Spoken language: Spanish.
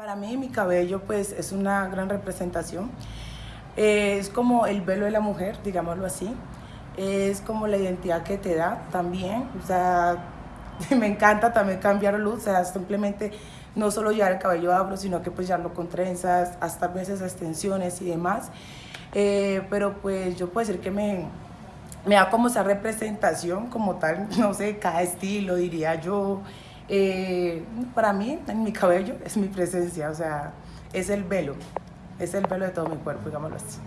Para mí mi cabello pues es una gran representación. es como el velo de la mujer, digámoslo así. Es como la identidad que te da también. O sea, me encanta también cambiar luz. O sea, simplemente no solo llevar el cabello afro, sino que pues llevarlo con trenzas, hasta veces extensiones y demás. Eh, pero pues yo puedo decir que me, me da como esa representación como tal, no sé, cada estilo diría yo. Eh, para mí, en mi cabello, es mi presencia, o sea, es el velo, es el velo de todo mi cuerpo, digámoslo así.